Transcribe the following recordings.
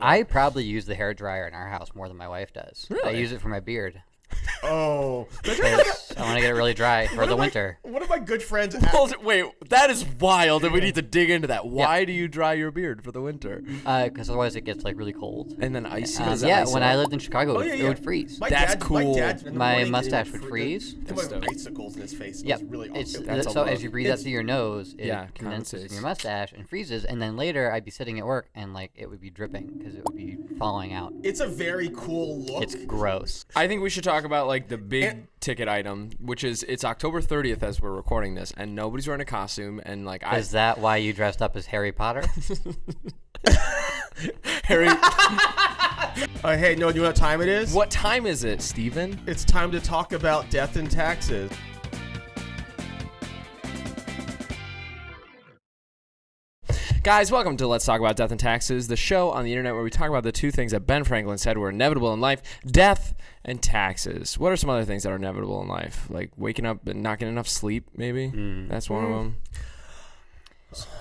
I probably use the hair dryer in our house more than my wife does. I use it for my beard. Oh, 'cause I want to get it really dry for the winter. one of my good friends. Well, wait, that is wild, and we need to dig into that. Why do you dry your beard for the winter? Because Uh, otherwise it gets like really cold. And then icy? Um, yeah, ice when I lived in Chicago, Oh, it, yeah, it would freeze. My That's dad, cool. My, dad, My mustache would freeze. It That's was icicles in his face. It Yep. really it's awesome. That's so as you breathe out It's- through your nose, it Yeah, condenses in your mustache and freezes, and then later I'd be sitting at work and like it would be dripping because it would be falling out. It's a very cool look. It's gross. I think we should talk about like the big And- ticket item, which is it's October 30th as we're recording this, and nobody's wearing a costume, and like I Is that why you dressed up as Harry Potter? Harry, Uh, hey, no, you know what time it is? what time is it, Steven? It's time to talk about death and taxes. Guys, welcome to Let's Talk About Death and Taxes, the show on the internet where we talk about the two things that Ben Franklin said were inevitable in life death and taxes. What are some other things that are inevitable in life? Like waking up and not getting enough sleep, maybe? Hmm. That's one of them.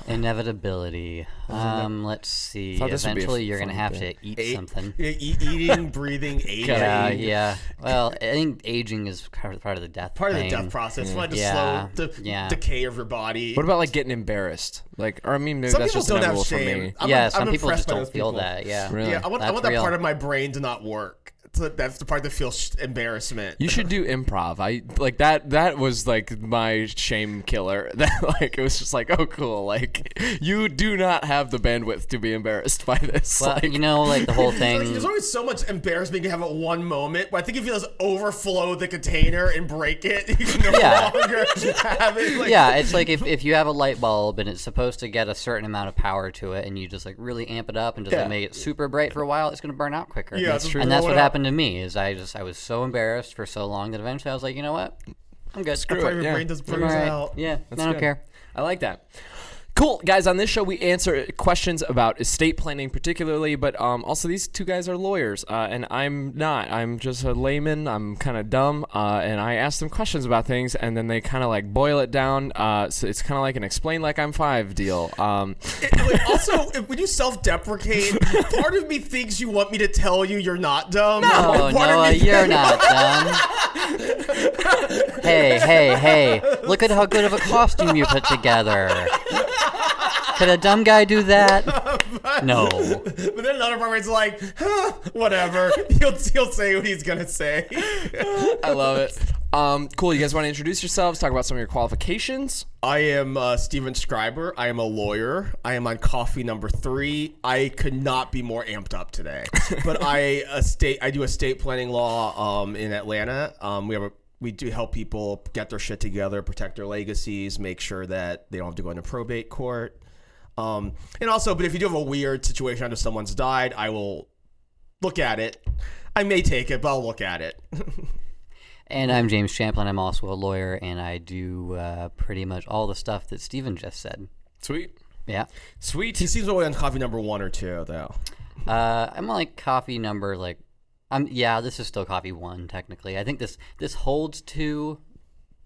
Inevitability. Um, let's see. Thought this would be a Eventually, you're gonna have thing. to eat Eight- something. E- eating, breathing, aging. Yeah, yeah. Well, I think aging is part of, the death. Part of the death process. Like to Yeah, slow the yeah. decay of your body. What about like getting embarrassed? Like, or I mean, maybe Some that's people just don't have inevitable for shame. me. I'm, yeah, I'm some people just don't feel people. that. Yeah. Really? Yeah, I want, I want that real. part of my brain to not work. So that's the part that feels embarrassment. You should do improv. I like that. That was like my shame killer. That like it was just like, oh, cool. Like you do not have the bandwidth to be embarrassed by this. Well, like, you know, like the whole It's like, thing. there's always so much embarrassment you have at one moment, but I think if you just overflow the container and break it, you can no Yeah. longer have it. Like, yeah, it's like if, if you have a light bulb and it's supposed to get a certain amount of power to it, and you just like really amp it up and just Yeah. like, make it super bright for a while, it's gonna burn out quicker. Yeah, That's true. And that's what it up. Happened to me. Is I just I was so embarrassed for so long that eventually I was like, you know what, I'm good. Screw it, your yeah. brain just I'm burns all right. out. Yeah, That's I don't good. care. I like that. Cool, guys. On this show, we answer questions about estate planning, particularly, but um, also these two guys are lawyers, uh, and I'm not. I'm just a layman. I'm kind of dumb, uh, and I ask them questions about things, and then they kind of like boil it down. Uh, so it's kind of like an explain like I'm five deal. Um, Wait, also, if, when you self-deprecate, part of me thinks you want me to tell you you're not dumb. Of Noah, you're not dumb. hey, hey, hey! Look at how good of a costume you put together. Could a dumb guy do that? No. But then another part where it's like, huh, whatever. He'll, he'll say what he's gonna say. I love it. Um, cool. You guys want to introduce yourselves? Talk about some of your qualifications. I am uh, Steven Schreiber. I am a lawyer. I am on coffee number three. I could not be more amped up today. but I estate I do estate planning law um, in Atlanta. Um, we have a we do help people get their shit together, protect their legacies, make sure that they don't have to go into probate court. Um, and also, but if you do have a weird situation under someone's died, I will look at it. I may take it, but I'll look at it. And I'm James Champlin. I'm also a lawyer, and I do uh, pretty much all the stuff that Steven just said. Sweet. Yeah. Sweet. he seems away on coffee number one or two, though. Uh, I'm on, like coffee number like, I'm yeah. This is still coffee one technically. I think this this holds to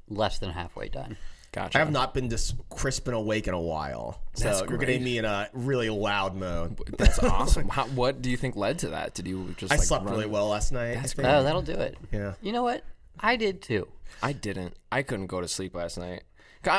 less than halfway done. Gotcha. I have not been this crisp and awake in a while. So That's you're getting me in a really loud mode. That's awesome. How, what do you think led to that? Did you just I like slept run- really well last night. That's I think. Oh, that'll do it. Yeah. You know what? I did too. I didn't. I couldn't go to sleep last night.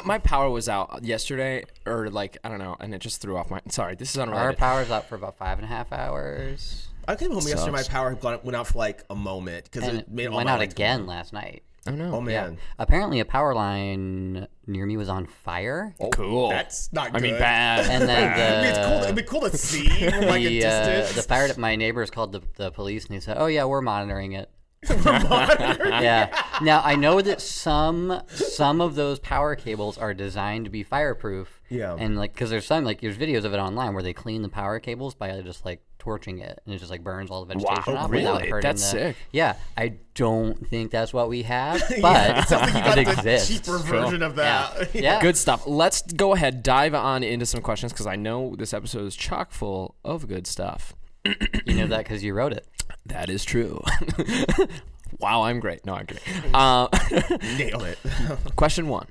My power was out yesterday, or like I don't know, and it just threw off my. Sorry, this is unreal. Our unrelated. power's up for about five and a half hours, I came home yesterday. My power went out for like a moment because and it made it all went my out again go last night. Oh no. on. Oh man, Apparently, a power line near me was on fire, Oh, cool. that's not. Good. I mean, bad. and then I mean, it's cool. It'd be cool to see from like a the, uh, distance. the fire my neighbors called the, the police and they said, "Oh yeah, we're monitoring it." yeah. Now I know that some some of those power cables are designed to be fireproof. Yeah. And like, because there's some like there's videos of it online where they clean the power cables by just like torching it, and it just like burns all the vegetation Wow, off without really? hurting That's the. sick. Yeah. I don't think that's what we have, but it sounds like you got it the exists. cheaper version of that. Yeah. yeah. Good stuff. Let's go ahead, dive on into some questions because I know this episode is chock full of good stuff. You know that because you wrote it. That is true. wow, I'm great. No, I'm kidding. Uh, Nailed it. question one.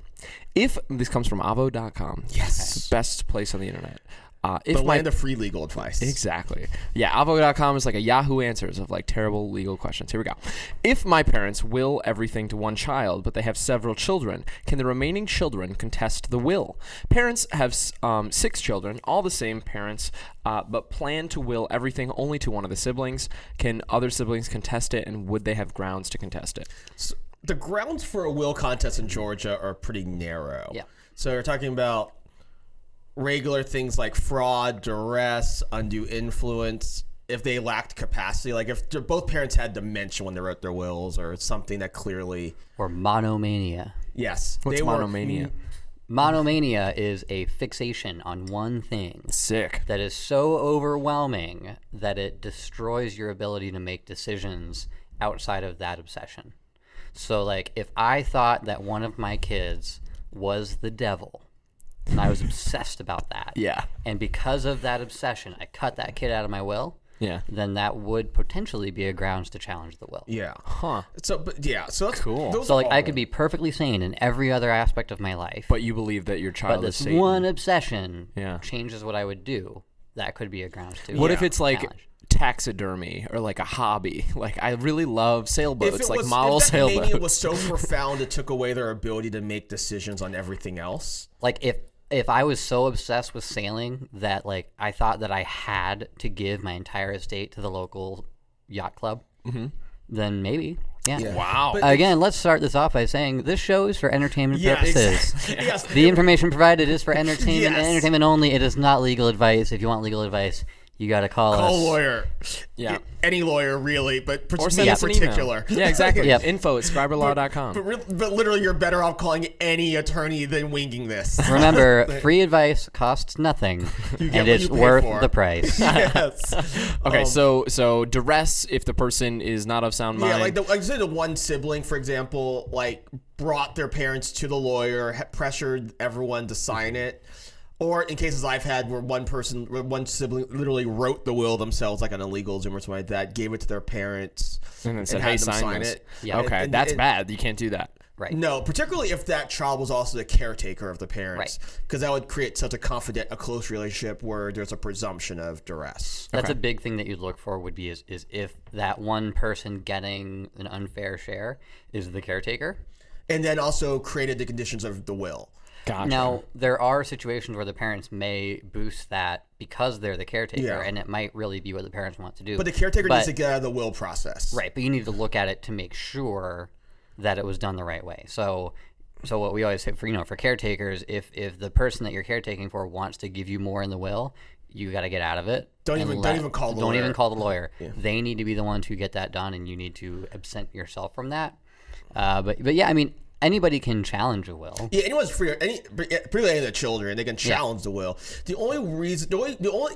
If this comes from Avvo.com, yes, best place on the internet. Uh, if The my land of free legal advice. Exactly. Yeah, Avvo.com is like a Yahoo Answers of like terrible legal questions. Here we go. If my parents will everything to one child, but they have several children, can the remaining children contest the will? Parents have um, six children, all the same parents, uh, but plan to will everything only to one of the siblings. Can other siblings contest it, and would they have grounds to contest it? So the grounds for a will contest in Georgia are pretty narrow. Yeah. So we're talking about regular things like fraud, duress, undue influence. If they lacked capacity, like if both parents had dementia when they wrote their wills, or something that clearly, Or monomania. yes, What's they were- monomania? Mm, monomania is a fixation on one thing Sick. that is so overwhelming that it destroys your ability to make decisions outside of that obsession. So, like, if I thought that one of my kids was the devil, and I was obsessed about that, Yeah. and because of that obsession, I cut that kid out of my will, Yeah. then that would potentially be a grounds to challenge the will. Yeah. Huh. So, but yeah. So that's Cool. Those So, are like, I could be perfectly sane in every other aspect of my life, But you believe that your but child is this Satan. one obsession Yeah. changes what I would do. That could be a grounds to. What if it's like challenge. taxidermy or like a hobby? Like I really love If sailboats, it like was, model if that mania sailboats. was so profound, it took away their ability to make decisions on everything else. like if if I was so obsessed with sailing that like I thought that I had to give my entire estate to the local yacht club, Mm-hmm. then maybe yeah. wow. But- Again, let's start this off by saying this show is for entertainment Yes. purposes. yes. The information provided is for entertainment and Yes. entertainment only. It is not legal advice. If you want legal advice, you got to call, Call us. a lawyer. Yeah. Any lawyer, really, but or me send in us an email. particular. Yeah, exactly. Yep. Info at schreiberlaw.com. But, re- but literally, you're better off calling any attorney than winging this. Remember, free advice costs nothing, and it's worth for. the price. yes. Okay, Um, so so duress if the person is not of sound mind. Yeah, like the, like say the one sibling, for example, like brought their parents to the lawyer, pressured everyone to sign it. Or in cases I've had where one person, where one sibling literally wrote the will themselves, like on illegal LegalZoom or something like that, gave it to their parents, and then said, had "Hey, them sign, this." Yeah. Okay, And- that's and- bad. You can't do that. right. No, particularly if that child was also the caretaker of the parents, Right. because that would create such a confident, a close relationship where there's a presumption of duress. That's a big thing that you'd look for would be is, is if that one person getting an unfair share is the caretaker. And then also created the conditions of the will. Gotcha. Now, there are situations where the parents may boost that because they're the caretaker, Yeah. and it might really be what the parents want to do. But the caretaker But- needs to get out of the will process. Right, but you need to look at it to make sure that it was done the right way. So, so what we always say for you know for caretakers, if if the person that you're caretaking for wants to give you more in the will, you got to get out of it. Don't even- don't even call the don't even call the lawyer. They need to be the ones who get that done, and you need to absent yourself from that. Uh, but but yeah, I mean anybody can challenge a will. Yeah, anyone's free. Any particularly any of the children, they can challenge the will. The only reason, the only, the only,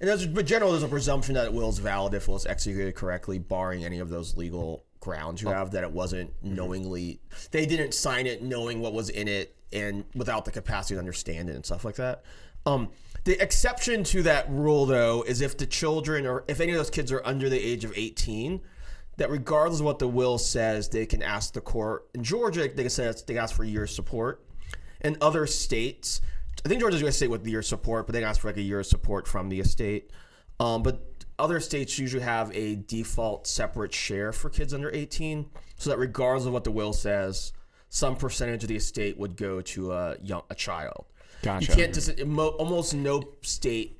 and there's, but generally, there's a presumption that it will is valid if it was executed correctly, barring any of those legal grounds you have that it wasn't knowingly. They didn't sign it knowing what was in it and without the capacity to understand it and stuff like that. Um, the exception to that rule, though, is if the children or if any of those kids are under the age of 18 that regardless of what the will says, they can ask the court. In Georgia, they can say they can ask for year's support. In other states, I think Georgia's a state with year support, but they can ask for like a year's support from the estate. Um, but other states usually have a default separate share for kids under 18, so that regardless of what the will says, some percentage of the estate would go to a young a child. Gotcha. You can't just almost no state.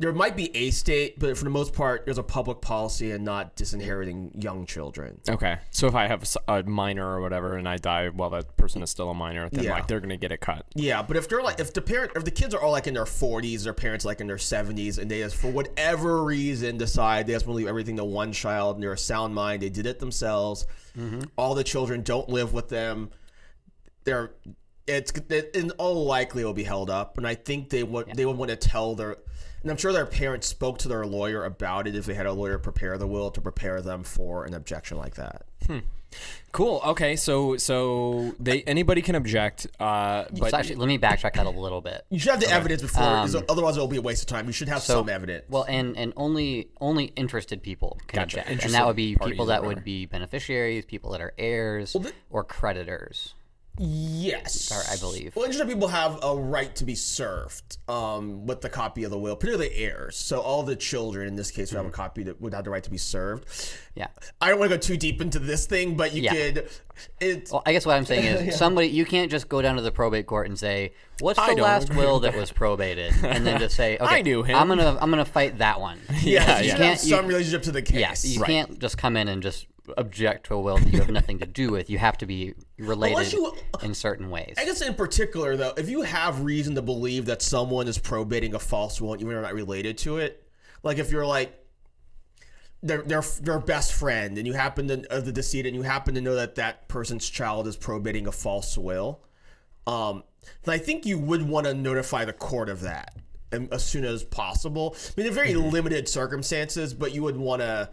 There might be a state, but for the most part, there's a public policy and not disinheriting young children. Okay, so if I have a minor or whatever, and I die while that person is still a minor, then Yeah. like they're gonna get it cut. Yeah, but if they're like, if the parent, if the kids are all like in their 40s, their parents like in their 70s, and they just for whatever reason decide they just want to leave everything to one child, and they're a sound mind, they did it themselves. Mm-hmm. All the children don't live with them. They're it's it, in all likely it will be held up, and I think they would they would want to tell their. And I'm sure their parents spoke to their lawyer about it if they had a lawyer prepare the will to prepare them for an objection like that. Cool. Okay, so so they anybody can object, uh, but So actually, let me backtrack that a little bit. You should have the evidence before, Um, otherwise it'll be a waste of time. You should have some evidence. Well, and and only only interested people can Gotcha. object, and that would be people that would be beneficiaries, people that are heirs, the- or creditors. Yes, Or I believe. Well, interested people have a right to be served um, with the copy of the will, particularly heirs. So all the children, in this case, would have a copy that would have the right to be served. Yeah. I don't want to go too deep into this thing, but you Yeah. could. It's Well, I guess what I'm saying is somebody you can't just go down to the probate court and say, "What's the last will that was probated?" and then just say, "Okay, I knew him." I'm gonna I'm gonna fight that one." yeah, you yeah. Can't- you- some relationship to the case. Yeah, you can't just come in and just object to a will that you have nothing to do with. You have to be related you- in certain ways. I guess in particular, though, if you have reason to believe that someone is probating a false will, even if you're not related to it, like if you're like their their their best friend, and you happen to of the decedent, and you happen to know that that person's child is probating a false will, um, then I think you would want to notify the court of that um, as soon as possible. I mean, in very limited circumstances, but you would want to.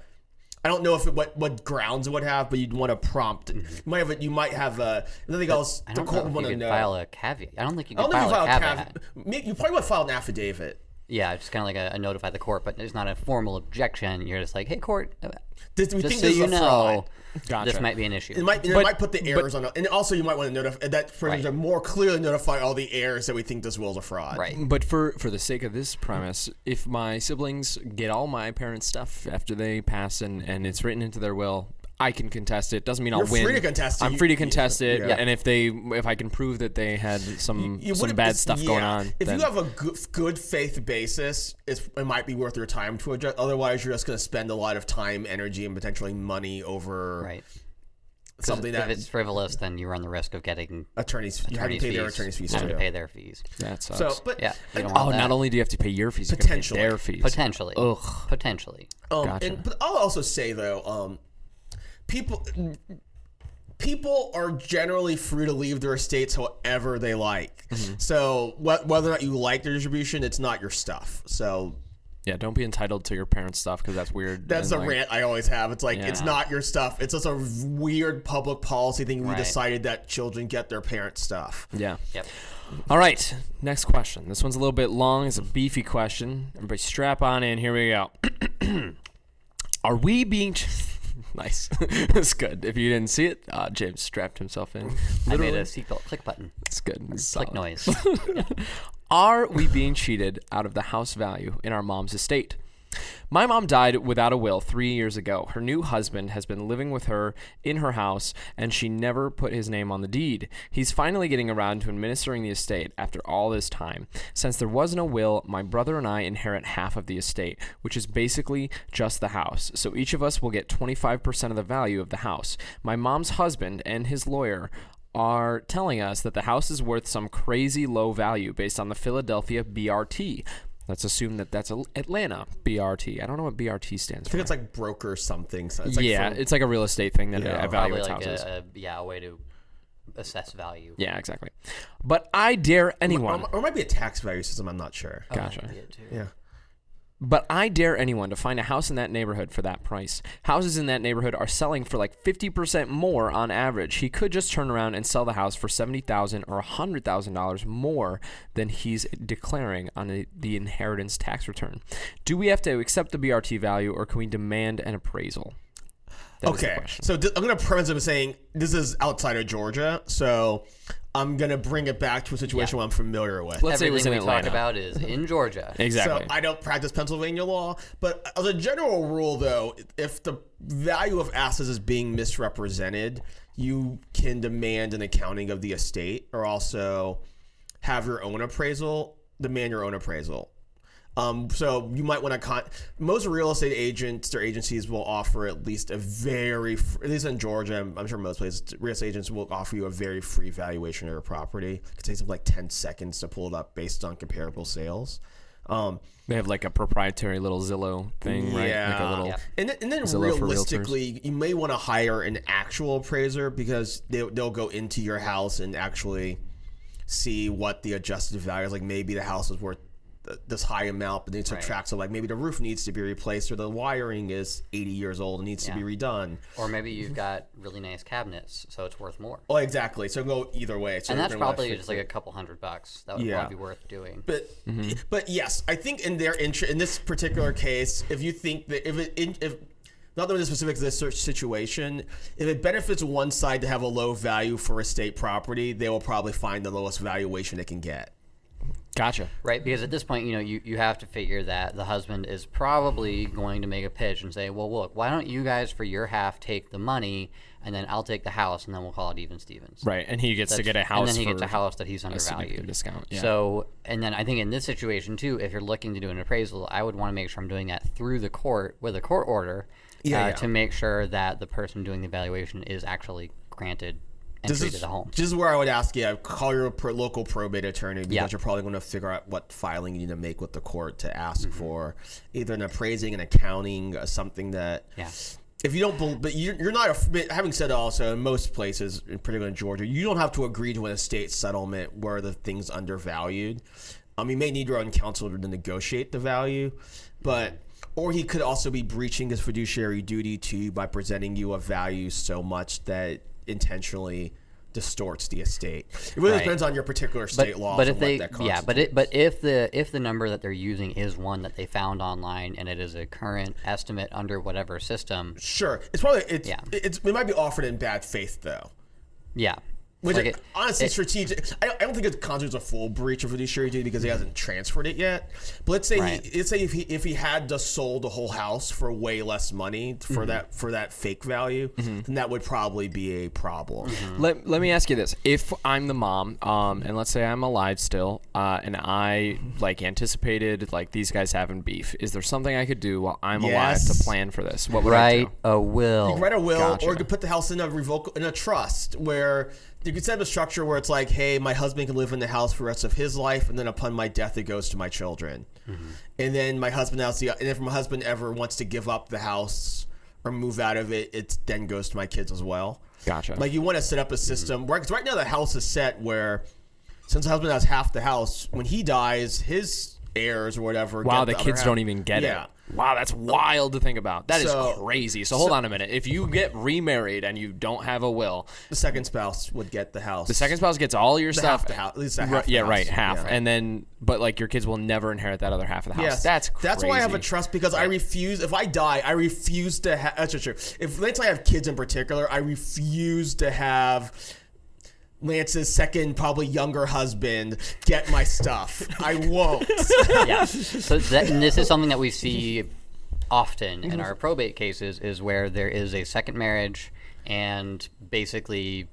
I don't know if it, what what grounds it would have, but you'd want to prompt. Mm-hmm. You might have a, you might have a, nothing else. I don't court know would want you to could know. file a caveat. I don't think you could file you a file a caveat. cav- may- You probably would file an affidavit. Yeah, just kind of like a, a notify the court, but it's not a formal objection. You're just like, "Hey, court, uh, This, we just think so this is you know. Gotcha. this might be an issue." It might, and it But- might put the heirs on, and also you might want to notify that for Right. to more clearly notify all the heirs that we think this will is a fraud. right. But for for the sake of this premise, if my siblings get all my parents' stuff after they pass and and it's written into their will, I can contest it. Doesn't mean I'll win. free to contest it. I'm free to contest it. yeah. And if they if I can prove that they had some You some bad it's- stuff going on, If then you have a good, good faith basis, it's, it might be worth your time to adjust. Otherwise, you're just going to spend a lot of time, energy, and potentially money over Right. something if that it's frivolous, then you run the risk of getting attorneys you have to pay fees. their attorney's fees having too. to pay their fees. that sucks. So, but Yeah, oh, want not only do you have to pay your fees, you have pay Potentially. their fees. potentially, Ugh. potentially. Um, Gotcha. and, but I'll also say though, um, people people are generally free to leave their estates however they like. Mm-hmm. So wh- whether or not you like their distribution, it's not your stuff. So Yeah, don't be entitled to your parents' stuff because that's weird. that's and, a like, rant I always have. It's like it's not your stuff. It's just a weird public policy thing. We Right. decided that children get their parents' stuff. Yeah. Yep. All right, next question. This one's a little bit long. It's a beefy question. Everybody strap on in. Here we go. Are we being. Nice. That's good. If you didn't see it, uh, James strapped himself in. I made a seatbelt click button, It's good. It's click noise. Are we being cheated out of the house value in our mom's estate? My mom died without a will three years ago. Her new husband has been living with her in her house, and she never put his name on the deed. He's finally getting around to administering the estate after all this time. Since there was no will, my brother and I inherit half of the estate, which is basically just the house. So each of us will get 25% of the value of the house. My mom's husband and his lawyer are telling us that the house is worth some crazy low value based on the Philadelphia BRT. Let's assume that that's Al- Atlanta BRT. I don't know what BRT stands I for. I think it's like broker something. So it's like yeah, for- it's like a real estate thing that Yeah. evaluates like houses. a, a yeah a way to assess value. yeah, exactly. But I dare anyone. or, or it might be a tax value system. I'm not sure. Oh, that Gotcha. could it too. Yeah. But I dare anyone to find a house in that neighborhood for that price. Houses in that neighborhood are selling for like 50% more on average. He could just turn around and sell the house for 70,000 or $100,000 more than he's declaring on the inheritance tax return. Do we have to accept the BRT value or can we demand an appraisal? That is the Okay, so th- I'm gonna premise it by saying this is outside of Georgia, so I'm gonna bring it back to a situation where I'm familiar with. Let's say it was in Everything we Atlanta. talk about is in Georgia. exactly. So I don't practice Pennsylvania law, but as a general rule, though, if the value of assets is being misrepresented, you can demand an accounting of the estate, or also have your own appraisal. Demand your own appraisal. Um, so you might want to con. Most real estate agents or agencies will offer at least a very, at least in Georgia, I'm, I'm sure most places, real estate agents will offer you a very free valuation of your property. It takes them like ten seconds to pull it up based on comparable sales. Um, they have like a proprietary little Zillow thing, right? Like a little. Yeah. and then, and then Zillow realistically, you may want to hire an actual appraiser because they, they'll go into your house and actually see what the adjusted value is. Like maybe the house is worth th- this high amount, but then subtract. So like maybe the roof needs to be replaced or the wiring is 80 years old and needs to be redone. Or maybe you've got really nice cabinets, so it's worth more. Oh, exactly. So go either way. So And that's probably just like a couple hundred bucks. That would Yeah. probably be worth doing. But Mm-hmm. but yes, I think in their interest in this particular case, if you think that if it in, if not limited specific to this situation. If it benefits one side to have a low value for estate property, they will probably find the lowest valuation they can get. Gotcha. Right, because at this point, you know, you, you have to figure that the husband is probably going to make a pitch and say, well, look, why don't you guys for your half take the money, and then I'll take the house, and then we'll call it even Stevens. Right, and he gets to get a house. And then he gets a house that he's undervalued. discount, yeah. So, and then I think in this situation too, if you're looking to do an appraisal, I would want to make sure I'm doing that through the court with a court order Yeah, uh, yeah. to make sure that the person doing the evaluation is actually granted This is, this is where I would ask you, call your pro- local probate attorney because Yeah. you're probably going to figure out what filing you need to make with the court to ask Mm-hmm. for either an appraising, an accounting, uh, something that. Yeah. If you don't, but you're, not. a- Having said also in most places, in particular in Georgia, you don't have to agree to an estate settlement where the thing's undervalued. Um, you may need your own counsel to negotiate the value, but or he could also be breaching his fiduciary duty to you by presenting you a value so much that intentionally distorts the estate. It really Right. depends on your particular state law. but if they yeah but it but if the if the number that they're using is one that they found online and it is a current estimate under whatever system sure, it's probably it's, Yeah. it's it might be offered in bad faith though. yeah Which Like it, it- honestly, it- strategic. I, I don't think it constitutes a full breach of fiduciary duty because he hasn't transferred it yet. But let's say Right. he, let's say if he if he had just sold the whole house for way less money for Mm-hmm. that for that fake value, then that would probably be a problem. Mm-hmm. Let, let me ask you this: If I'm the mom, um, and let's say I'm alive still, uh, and I like anticipated like these guys having beef, is there something I could do while I'm alive to plan for this? What would I write do? a will You write a will, Gotcha. or you could put the house in a revoke in a trust where you could set up a structure where it's like, hey, my husband can live in the house for the rest of his life, and then upon my death, it goes to my children. Mm-hmm. And then my husband has the, and if my husband ever wants to give up the house or move out of it, it then goes to my kids as well. Gotcha. Like you want to set up a system mm-hmm. where, because right now the house is set where, since the husband has half the house, when he dies, his heirs or whatever. Wow, the other kids don't even get Yeah. it. Wow, that's wild to think about. That is So- crazy. So hold on a minute. If you get remarried and you don't have a will, The second spouse would get the house. the second spouse gets all your The stuff. half the house, at least half Right, the yeah, house. right, half, Yeah. and then but like your kids will never inherit that other half of the house. Yes, That's crazy. That's why I have a trust because I refuse. If I die, I refuse to have. That's true. If let's say I have kids in particular, I refuse to have Lance's second, probably younger husband get my stuff. I won't. yeah. So that, and this is something that we see often in our probate cases is where there is a second marriage and basically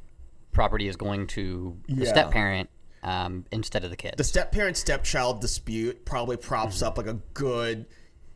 property is going to the Yeah. step parent um, instead of the kids. the step parent stepchild dispute probably props up like a good,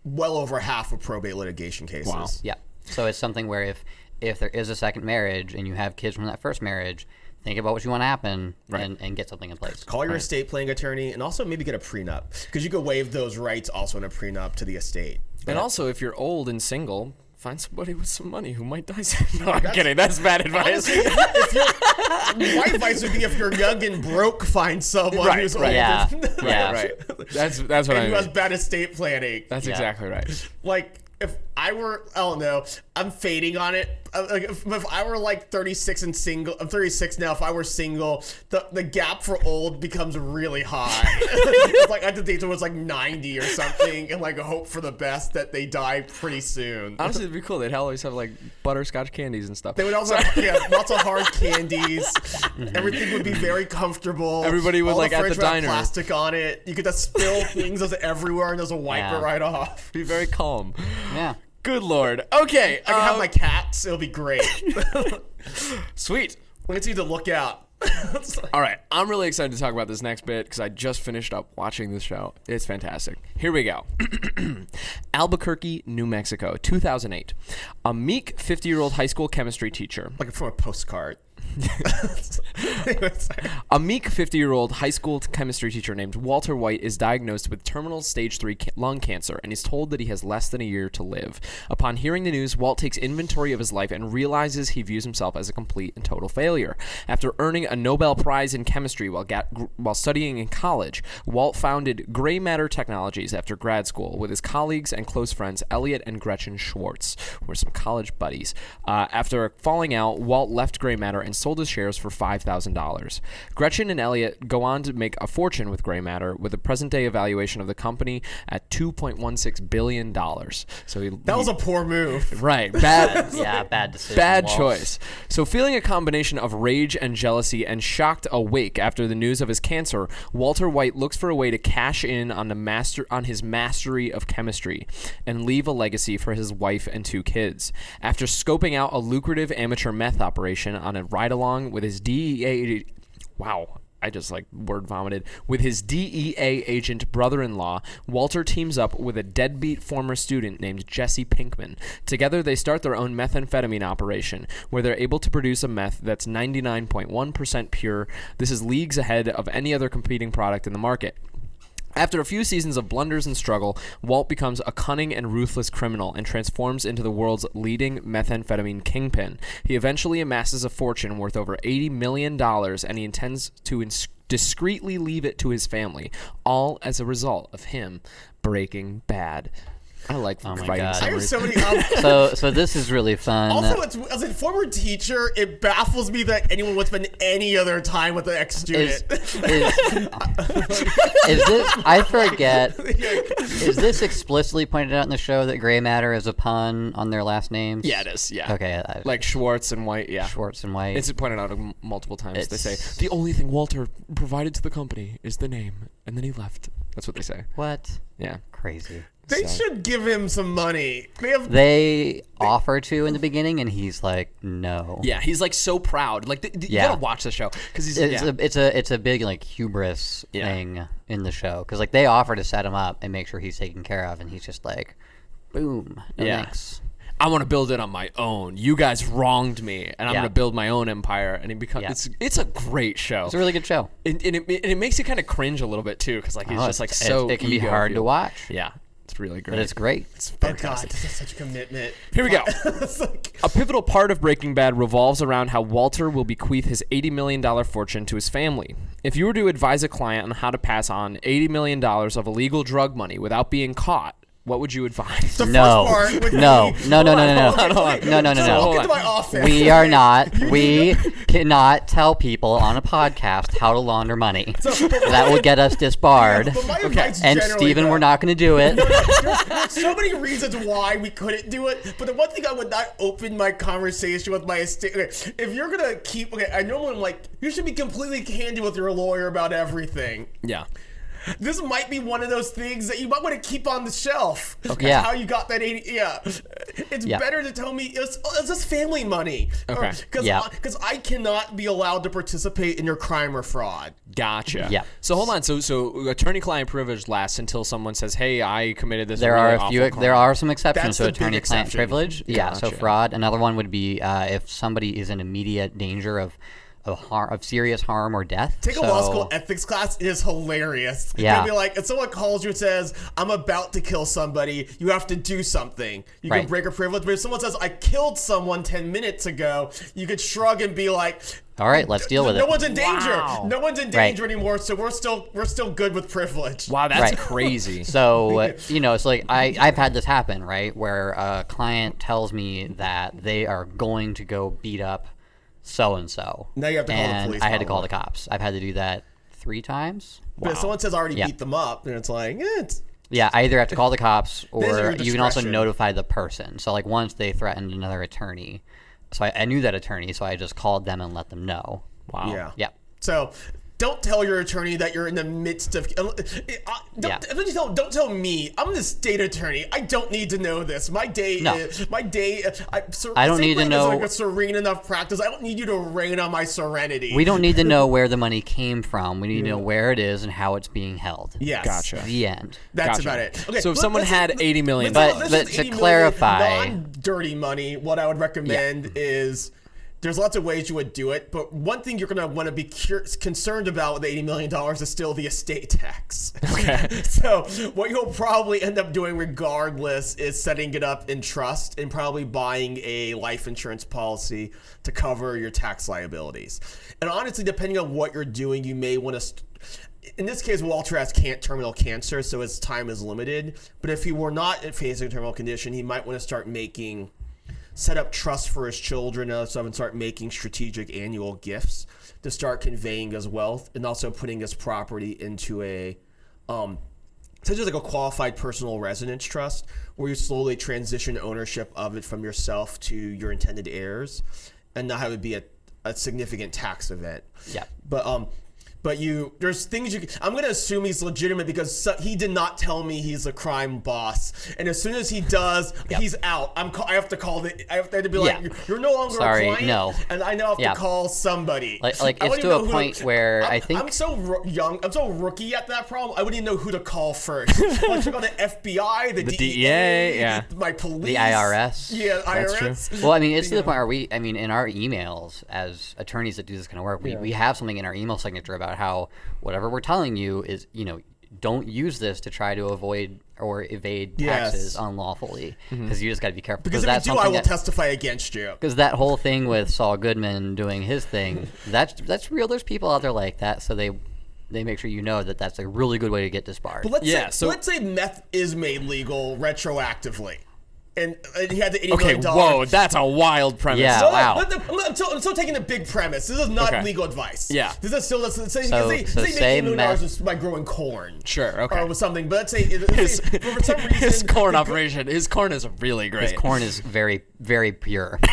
well over half of probate litigation cases. Wow. yeah. So it's something where if if there is a second marriage and you have kids from that first marriage, think about what you want to happen and, and get something in place. Call your estate planning attorney and also maybe get a prenup because you could waive those rights also in a prenup to the estate. And also, if you're old and single, find somebody with some money who might die soon. No, I'm kidding. That's bad advice. Honestly, my advice would be if you're young and broke, find someone Right, who's right. old Yeah. and, Yeah. right. That's that's what and I who has bad estate planning. That's Yeah. exactly right. like if I were, I don't know, I'm fading on it. Uh, Like if, if I were like 36 and single, I'm 36 now. If I were single, the the gap for old becomes really high. it's like I had to date someone who's like 90 or something, and like hope for the best that they die pretty soon. Honestly, it'd be cool. They'd always have like butterscotch candies and stuff. They would also have yeah, lots of hard candies. Everything would be very comfortable. Everybody would, All like, at fridge the would have diner. plastic on it. You could just spill things as everywhere and just wipe Yeah. it right off. be very calm. Yeah. Good lord. Okay. I have um, my cats. It'll be great. sweet. Need to look out. All right, I'm really excited to talk about this next bit because I just finished up watching the show. It's fantastic. Here we go. Albuquerque, New Mexico, 2008. A meek 50 year old high school chemistry teacher. like from a postcard. A meek 50 year old high school chemistry teacher named Walter White is diagnosed with terminal stage 3 ca- lung cancer and is told that he has less than a year to live. Upon hearing the news, Walt takes inventory of his life and realizes he views himself as a complete and total failure. After earning a Nobel Prize in chemistry while, ga- while studying in college, Walt founded Gray Matter Technologies after grad school with his colleagues and close friends Elliot and Gretchen Schwartz, who were some college buddies. Uh, after falling out, Walt left Gray Matter and sold his shares for $5,000. Gretchen and Elliot go on to make a fortune with Gray Matter with a present day evaluation of the company at $2.16 billion. So he, That was a poor move. right. Bad. yeah, bad decision. Bad Walt. choice. So, feeling a combination of rage and jealousy and shocked awake after the news of his cancer, Walter White looks for a way to cash in on the master on his mastery of chemistry and leave a legacy for his wife and two kids. After scoping out a lucrative amateur meth operation on a ride along with his DEA wow, I just like word vomited. With his DEA agent brother in law, Walter teams up with a deadbeat former student named Jesse Pinkman. Together, they start their own methamphetamine operation, where they're able to produce a meth that's 99.1% pure. This is leagues ahead of any other competing product in the market. After a few seasons of blunders and struggle, Walt becomes a cunning and ruthless criminal and transforms into the world's leading methamphetamine kingpin. He eventually amasses a fortune worth over $80 million and he intends to ins- discreetly leave it to his family, all as a result of him breaking bad. I like Oh my God. I so many. Um, So, so this is really fun. also, it's, as a former teacher, it baffles me that anyone would spend any other time with an ex is, student. is, is this? I forget. Is this explicitly pointed out in the show that gray matter is a pun on their last names? Yeah, it is. Yeah. Okay, I, Like Schwartz and White. Yeah. Schwartz and White. It's pointed out multiple times. They say the only thing Walter provided to the company is the name, and then he left. That's what they say. what? Yeah. Crazy. They So- should give him some money. They have. They offer to in the beginning, and he's like, "No." Yeah, he's like so proud. Like th- th- you gotta watch the show because he's It's yeah. a it's a it's a big like hubris Yeah. thing in the show because like they offer to set him up and make sure he's taken care of, and he's just like, "Boom, no Yeah. thanks." I want to build it on my own. You guys wronged me, and I'm Yeah. gonna build my own empire. And it becomes Yeah. it's it's a great show. It's a really good show. and, and, it, and it makes you kind of cringe a little bit too, because like he's Oh, just like it's- so. it can be hard to watch, Yeah, it's really great. but it's great. Oh God, fantastic. this is such a commitment. Here we go. Like- A pivotal part of Breaking Bad revolves around how Walter will bequeath his $80 million fortune to his family. If you were to advise a client on how to pass on $80 million of illegal drug money without being caught, what would you advise? the No. first part would No. be- No, no, no, no, no. Okay, okay, No, no, no, so no. Walk Hold into on. my office. We are not. We cannot tell people on a podcast how to launder money. That would get us disbarred. But my advice And generally, Steven, though- we're not going to do it. there's, there's so many reasons why we couldn't do it, but the one thing I would not open my conversation with my estate. Okay, if you're gonna keep, okay, I normally am like, you should be completely candid with your lawyer about everything. yeah. This might be one of those things that you might want to keep on the shelf. Okay. Yeah. How you got that 80? Yeah. It's Yeah. better to tell me it's, oh, it's just family money. Okay. Because Yeah. because I cannot be allowed to participate in your crime or fraud. Gotcha. Yeah. So hold on. So so attorney-client privilege lasts until someone says, "Hey, I committed this." There really are a few. awful There are some exceptions That's to attorney-client exception. privilege. Yeah. So fraud. Another one would be uh, if somebody is in immediate danger of of harm, of serious harm or death. Take a law school ethics class. It is hilarious. Yeah. You'll be like, if someone calls you and says, I'm about to kill somebody, you have to do something. You Right. can break a privilege. But if someone says, I killed someone 10 minutes ago, you could shrug and be like, All right, let's deal with no it. No one's in danger. Wow. No one's in Right. danger anymore, so we're still we're still good with privilege. Wow, that's Right. crazy. So uh, you know, it's like I I've had this happen right where a client tells me that they are going to go beat up so and so. Now you have to call the and police, I had to call the cops. I've had to do that three times. But if someone says I already Yeah. beat them up, then it's like, eh, it's Yeah, I either have to call the cops or you can also notify the person. So like once they threatened another attorney, so I, I knew that attorney, so I just called them and let them know. wow. yeah. Yeah. So don't tell your attorney that you're in the midst of. Uh, uh, don't, Yeah. don't, tell, don't tell me. I'm the state attorney. I don't need to know this. My day. No. Is, my day. uh, I, ser- I don't need to know- like a serene enough practice. I don't need you to rain on my serenity. We don't need to know where the money came from. We need to know where it is and how it's being held. Yes. Gotcha. The end. That's Gotcha. about it. Okay. So if someone had 80 million let's- But- but to clarify- non-dirty money. What I would recommend is. There's lots of ways you would do it, but one thing you're gonna want to be concerned about with 80 million dollars is still the estate tax. Okay. So what you'll probably end up doing regardless is setting it up in trust and probably buying a life insurance policy to cover your tax liabilities. And honestly, depending on what you're doing, you may want to. St- in this case, Walter has can- terminal cancer, so his time is limited. But if he were not facing a terminal condition, he might want to start making set up trust for his children and stuff and start making strategic annual gifts to start conveying his wealth and also putting his property into a um essentially like a qualified personal residence trust where you slowly transition ownership of it from yourself to your intended heirs and not have it be a, a significant tax event. Yeah. But um but you there's things you I'm going to assume he's legitimate because so, he did not tell me he's a crime boss. And as soon as he does, he's out. I'm I have to call the I have to be like Yeah. you're no longer Sorry, a client no. and I now have Yeah. to call somebody. Like- like, it's to a who, point where I'm, I think- I'm so ro- young. I'm so rookie at that problem. I wouldn't even know who to call first. I'll check on the FBI, the, The DEA, DEA, yeah. my police, The IRS. Yeah, That's IRS. true. Well, I mean, it's to the point where we, I mean, in our emails as attorneys that do this kind of work, we, we have something in our email signature about how whatever we're telling you is, you know, don't use this to try to avoid or evade Yes. taxes unlawfully mm-hmm. because you just got to be careful. Because if that's you do, I will that- testify against you. Because that whole thing with Saul Goodman doing his thing, that's that's real. There's people out there like that, so they they make sure you know that that's a really good way to get disbarred. But let's Yeah, say, so- let's say meth is made legal retroactively, and, and he had the eighty Okay, million dollars. whoa, that's a wild premise. Yeah. No, no, wow. let the- I'm, I'm still, I'm still taking the big premise. This is not Okay. legal advice. Yeah. This is still let's say, So- say, so say, say say million dollars meth- by growing corn. Sure, okay. Or with something, but let's say, let's His, say for some reason his corn the- operation, his corn is really great. His corn is very very pure,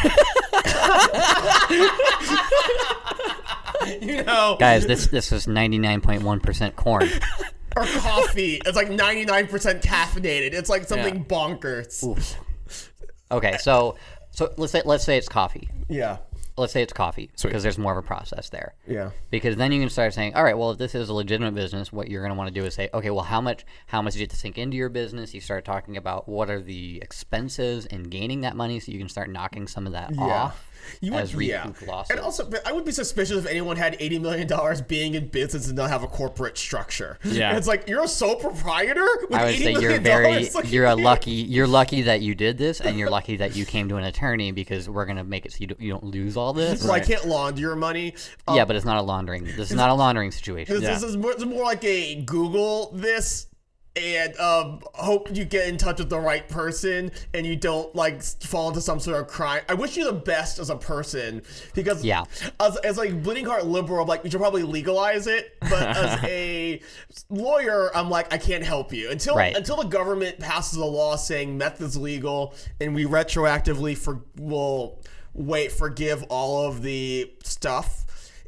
you know, guys. This this is 99.1 percent corn. or coffee. It's like 99% caffeinated. It's like something Yeah. bonkers. Okay, eh. so so let's say let's say it's coffee. Yeah. Let's say it's coffee because there's more of a process there. Yeah. Because then you can start saying, all right, well, if this is a legitimate business, what you're going to want to do is say, okay, well, how much how much do you have to sink into your business? You start talking about what are the expenses in gaining that money, so you can start knocking some of that off You would, as yeah. recoup losses. And also, I would be suspicious if anyone had eighty million dollars being in business and not have a corporate structure. Yeah. And it's like you're a sole proprietor. With I would $80 say you're very Like, you're a lucky you're lucky that you did this, and you're lucky that you came to an attorney because we're going to make it so you don't, you don't lose all this. So I can't launder your money. Um, Yeah, but it's not a laundering. This is not a laundering situation. This, this is more, it's more like a Google this and um, hope you get in touch with the right person and you don't like fall into some sort of crime. I wish you the best as a person because Yeah. as, as like bleeding heart liberal, I'm like we should probably legalize it. But as a lawyer, I'm like I can't help you until Right. until the government passes a law saying meth is legal and we retroactively for will wait forgive all of the stuff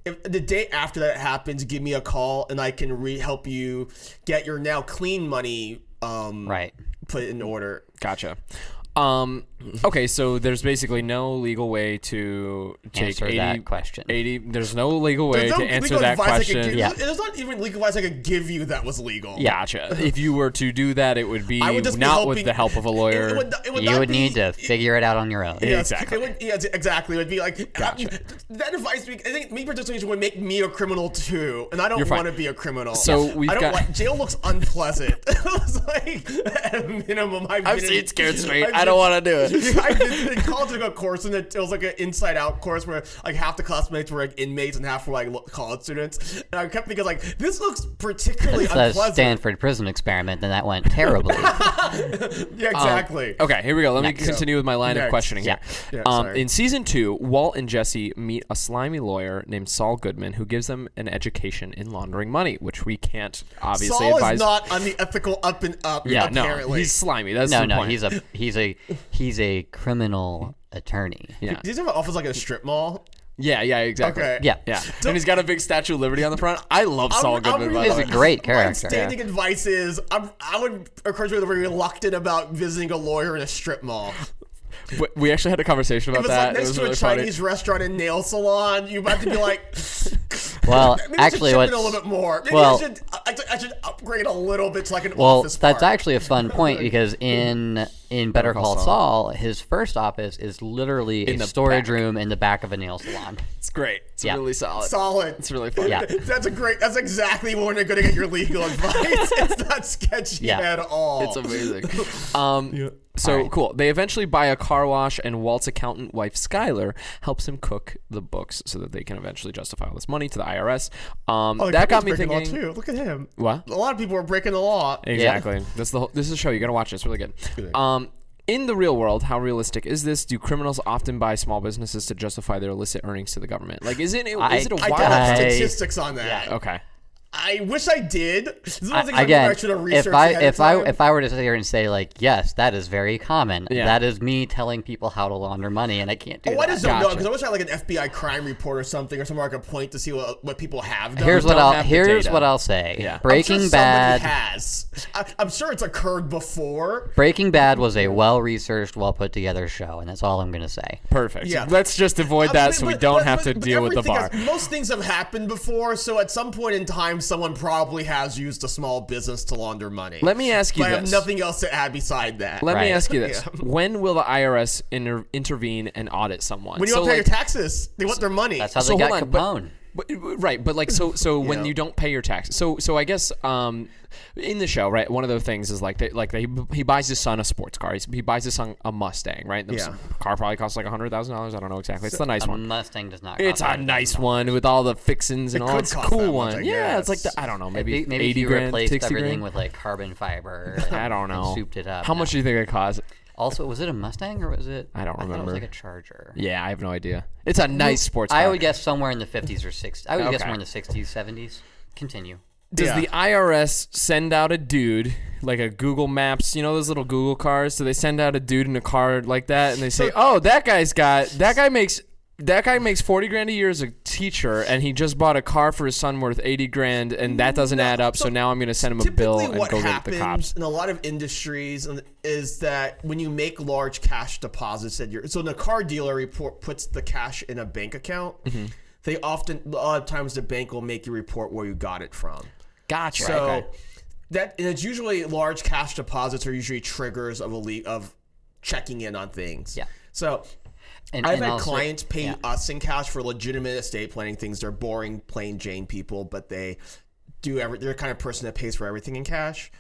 if the day after that happens, give me a call and I can re help you get your now clean money um Right. put in order. Gotcha. Um, okay, so there's basically no legal way to take Answer 80, that question. 80 there's no legal way no to answer that advice I could question. give- Yeah. There's not even legal advice I could give you that was legal. Gotcha. if you were to do that, it would be would just be not with the help of a lawyer. It, would, it would You would be- need to figure it out on your own. Yes, Exactly. It would, yes, exactly. It would be like Gotcha. that advice. I think me participation would make me a criminal too, and I don't want to be a criminal. So Yes. we've I don't got- like jail. Looks unpleasant. it's like at a minimum. I've, I've been seen in- Scared Straight. I've I don't want to do it. I did in college took a course and it, it was like an inside out course where like half the classmates were like inmates and half were like college students. And I kept thinking like this looks particularly It's a unpleasant. Stanford prison experiment, and that went terribly. yeah, exactly. Okay, here we go. Let me continue with my line of Next. questioning here. Yeah, um, in season two, Walt and Jesse meet a slimy lawyer named Saul Goodman who gives them an education in laundering money, which we can't obviously Saul advise. is not on the ethical up and up. yeah, apparently. no, he's slimy. That's no, the no, point. he's a he's a he's a criminal attorney. yeah, Does he have an office like a strip mall? yeah, yeah, exactly. Okay. Yeah, Yeah, and he's got a big Statue of Liberty on the front. I love Saul I'm Goodman. by really- He's a great character. My character. standing advice is I'm, I would encourage you to be reluctant about visiting a lawyer in a strip mall. We- We actually had a conversation If about it's that. like it next was to really a funny. Chinese restaurant and nail salon, you have to be like, Well, maybe actually, I should what's a little bit more. Maybe well- I should I, I should upgrade a little bit to like an well, office. that's actually a fun point because in in Better Call Saul, his first office is literally a the storage back. room in the back of a nail salon. It's great. It's Yeah. really solid. solid. It's really fun. Yeah. That's a great. That's exactly when you're going to get your legal advice. it's not sketchy Yeah. at all. It's amazing. Um, So cool. They eventually buy a car wash, and Walt's accountant wife Skylar helps him cook the books so that they can eventually justify all this money to the IRS. Um, Oh, that got me breaking the thinking. law too. Look at him. What? A lot of people are breaking the law. Exactly. That's the whole, this is a show. You gotta watch it. It's really good. Um, in the real world, how realistic is this? Do criminals often buy small businesses to justify their illicit earnings to the government? Like, is it is I- it a wild? don't have I- statistics on that. okay. I wish I did. This is one of the things I, again, I should have researched if I if I if I were to sit here and say like, yes, that is very common. Yeah. That is me telling people how to launder money, and I can't do Oh, I that. just don't know because I wish I had like an FBI crime report or something or somewhere I could point to see what, what people have done. Here's what I'll here's what I'll say. Yeah. I'm I'm Breaking sure Bad. has. I, I'm sure it's occurred before. Breaking Bad was a well researched, well put together show, and that's all I'm gonna say. Perfect. Yeah. Let's just avoid I that mean, so we don't but- have but- to but deal with the bar. has- most things have happened before, so at some point in time, someone probably has used a small business to launder money. Let me ask you But I have nothing else to add beside that. Let me ask you this: Yeah. When will the IRS inter- intervene and audit someone? when you So, don't pay like- your taxes, they want their money. That's how so they got hold on, Capone. But, right, but like so so when you don't pay your taxes. So so I guess um in the show, right, one of the things is like they, like they, he buys his son a sports car. He's, he buys his son a Mustang, right? The Yeah. car probably costs like $100,000. I don't know exactly. It's the nice A one. Mustang does not. It's a nice one with all the fixings and It all. It's a cool much, one. I yeah, it's like the. I don't know, maybe, Maybe, maybe 80 if you grand, replaced 60 everything grand. with like carbon fiber. I don't and know. souped it up. How much do you think it costs? Also, was it a Mustang or was it? I don't thought it remember. was like a Charger. Yeah, I have no idea. It's a nice sports car. I would guess somewhere in the 50s or 60s. I would guess more in the 60s, 70s. Continue. Does Yeah. the IRS send out a dude like a Google Maps? You know those little Google cars. Do they send out a dude in a car like that, and they say, "Oh, that guy's got that guy makes that guy makes forty grand a year as a teacher, and he just bought a car for his son worth eighty grand, and that doesn't add up. So, so now I'm going to send him a bill and what go get the cops." in a lot of industries is that when you make large cash deposits at your so the car dealer report puts the cash in a bank account. Mm-hmm. They often a lot of times the bank will make you report where you got it from. Gotcha. So Okay. that and it's usually large cash deposits are usually triggers of a le- of checking in on things. Yeah. So And, I've and had also- clients pay yeah. us in cash for legitimate estate planning things. They're boring, plain Jane people, but they do every. They're the kind of person that pays for everything in cash.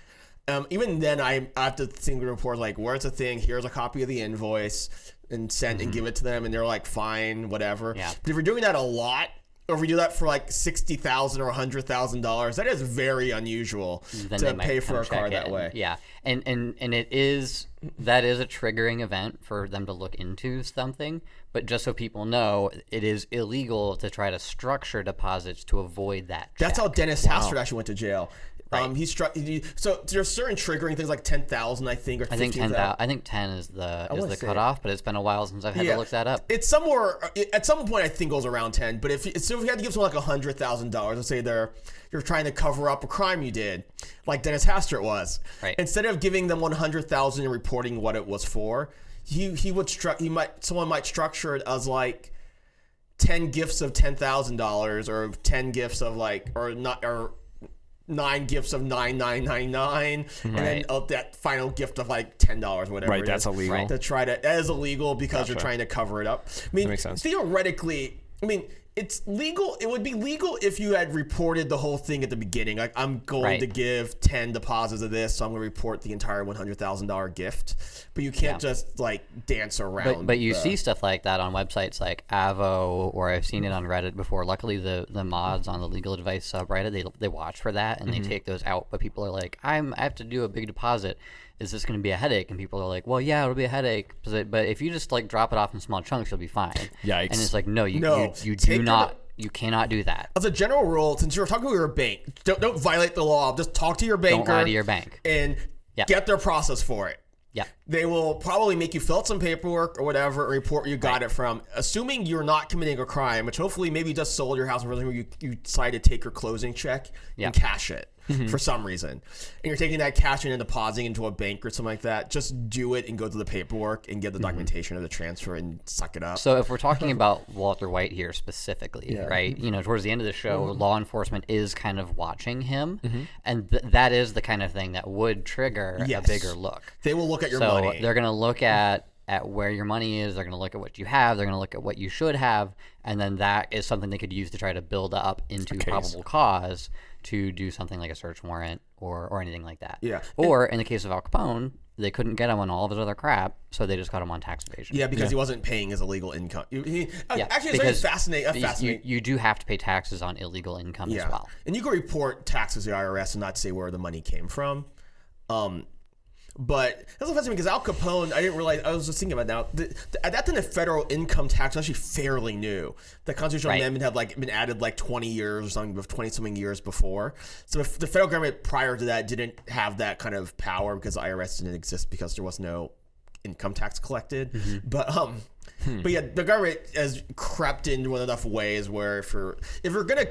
Um, even then, I, I have to think the report like, where's the thing? Here's a copy of the invoice, and send and give it to them, and they're like, fine, whatever. Mm-hmm. Yeah. But if you're doing that a lot, or if you do that for like sixty thousand or hundred thousand dollars, that is very unusual then to pay for a car check that way. Yeah, and and and it is that is a triggering event for them to look into something. But just so people know, it is illegal to try to structure deposits to avoid that. That's how Dennis Hastert actually went to jail. Um, he struck. He, so there's certain triggering things like ten thousand, I think, or I think ten. 15,000. I think ten is the is the cutoff, but it's been a while since I've had to look that up. It's somewhere at some point I think it goes around ten. But if so, if you had to give someone like a hundred thousand dollars, let's say they're you're trying to cover up a crime you did, like Dennis Hastert was. Right. Instead of giving them one hundred thousand and reporting what it was for, he he would stru- he might someone might structure it as like. 10 gifts of $10,000 or 10 gifts of like or not or nine gifts of 9999 and then Right. uh, that final gift of like $10 whatever Right, that's is illegal. To try to that is illegal because you're trying to cover it up. I mean, makes sense. theoretically, I mean, it's legal. It would be legal if you had reported the whole thing at the beginning. Like, I'm going Right. to give ten deposits of this, so I'm going to report the entire one hundred thousand dollar gift. But you can't just like dance around. But, but you the- see stuff like that on websites like Avvo, or I've seen it on Reddit before. Luckily, the, the mods on the legal advice subreddit they, they watch for that and Mm-hmm. they take those out. But people are like, I'm I have to do a big deposit. Is this going to be a headache? And people are like, Well, yeah, it'll be a headache. But but if you just like drop it off in small chunks, you'll be fine. Yikes. And it's like, no, you No. you, you do your not. You cannot do that. as a general rule, since you're talking to your bank, don't don't violate the law. Just talk to your banker. Don't lie to your bank. and Yep. get their process for it. Yeah. They will probably make you fill out some paperwork or whatever, report where you got it from. Assuming you're not committing a crime, which hopefully maybe you just sold your house or something where you, you decide to take your closing check Yeah. and cash it mm-hmm. for some reason. And you're taking that cash in and depositing into a bank or something like that. Just do it and go through the paperwork and get the mm-hmm. documentation of the transfer and suck it up. So if we're talking about Walter White here specifically, right? You know, towards the end of the show, Mm-hmm. law enforcement is kind of watching him, mm-hmm. and th- that is the kind of thing that would trigger Yes. a bigger look. they will look at your so money. they're going to look at at where your money is. They're going to look at what you have. They're going to look at what you should have, and then that is something they could use to try to build up into probable cause to do something like a search warrant or or anything like that. Yeah. Or in the case of Al Capone, they couldn't get him on all of his other crap, so they just got him on tax evasion. yeah, because he wasn't paying his illegal income. He, he- Yeah, actually, it's because very fascinating. Uh, you- fascinating. You, you do have to pay taxes on illegal income Yeah. as well. And you can report taxes to the IRS and not say where the money came from. Um, But that's offensive because Al Capone, I didn't realize. I was just thinking about now. The, the, at that time, the federal income tax was actually fairly new. The constitutional Right. amendment had like been added like 20 years or something, twenty something years before. So if the federal government prior to that didn't have that kind of power because the IRS didn't exist because there was no income tax collected. But um, but yeah, the government has crept into enough ways where if you're if you're gonna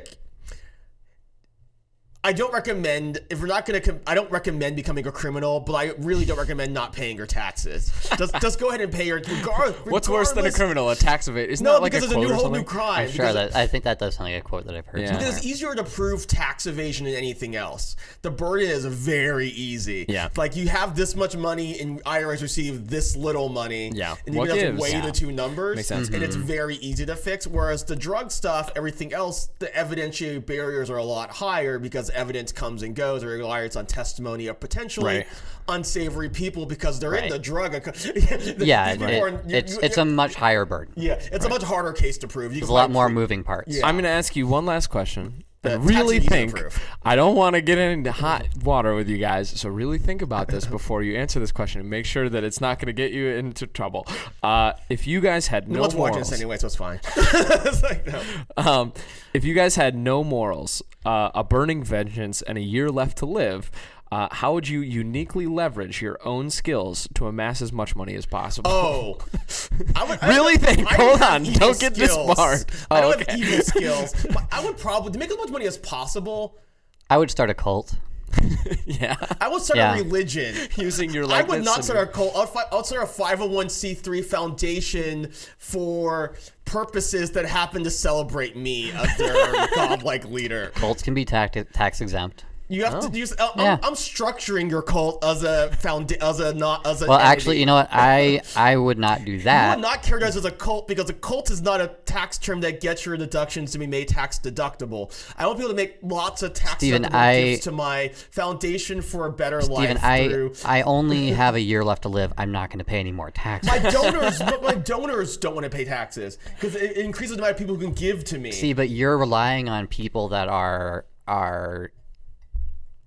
I don't recommend if we're not gonna. Com- I don't recommend becoming a criminal, but I really don't recommend not paying your taxes. Just just go ahead and pay your. Regard, What's worse than a criminal? A tax evade? Isn't No, that like because a it's a new whole new crime. I'm sure that I think that does sound like a quote that I've heard. Yeah. because it's easier to prove tax evasion than anything else. The burden is very easy. Yeah. Like you have this much money and IRS receive this little money. Yeah. And you What have to weigh Yeah. the two numbers. Makes sense. And it's Mm-hmm. very easy to fix. Whereas the drug stuff, everything else, the evidentiary barriers are a lot higher because evidence comes and goes or relies on testimony of potentially Right. unsavory people because they're in the drug. yeah, These it- are- you- it's you- it's a much higher burden. yeah, it's a much harder case to prove. You There's a lot more pre- moving parts. Yeah. I'm going to ask you one last question. Really think. I don't want to get into hot water with you guys, so really think about this before you answer this question and make sure that it's not going to get you into trouble. Uh, if you guys had No no one's watching morals, this anyway, so it's fine. it's like, no. um, if you guys had no morals, uh, a burning vengeance, and a year left to live, uh, how would you uniquely leverage your own skills to amass as much money as possible? Oh, I would, I Really don't- think- I hold on, don't get this skills. smart. I Oh, don't okay. have evil skills. But I would probably to make as much money as possible. I would start a cult. yeah, I would start Yeah. a religion. using your I would not start your- a cult. I'll, fi- I'll start a 501c3 foundation for purposes that happen to celebrate me as their godlike leader. Cults can be tax tax exempt. You have Oh. to use. I'm, Yeah. I'm structuring your cult as a found as a not as a. Well, actually, you know what? I I would not do that. would not characterize as a cult because a cult is not a tax term that gets your deductions to be made tax deductible. I want people to make lots of tax Steven, I- gifts to my foundation for a better Steven, life I through. I only have a year left to live. I'm not going to pay any more taxes. My donors, but my donors don't want to pay taxes because it it increases the amount of people who can give to me. See, but you're relying on people that are are